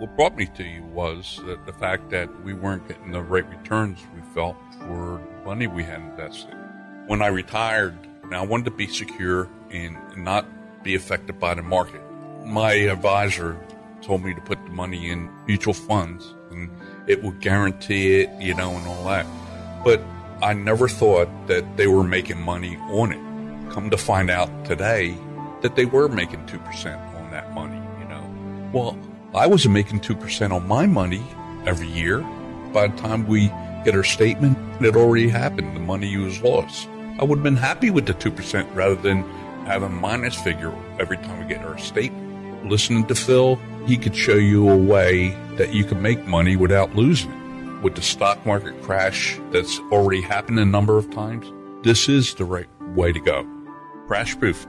what brought me to you was that the fact that we weren't getting the right returns we felt for the money we had invested. When I retired, now I wanted to be secure and not be affected by the market. My advisor told me to put the money in mutual funds and it would guarantee it, you know, and all that. But I never thought that they were making money on it. Come to find out today that they were making 2% on that money, you know. Well, I wasn't making 2% on my money every year. By the time we get our statement, it already happened. The money was lost. I would have been happy with the 2% rather than have a minus figure every time we get our statement. Listening to Phil, he could show you a way that you can make money without losing it. With the stock market crash that's already happened a number of times, this is the right way to go. Crash proof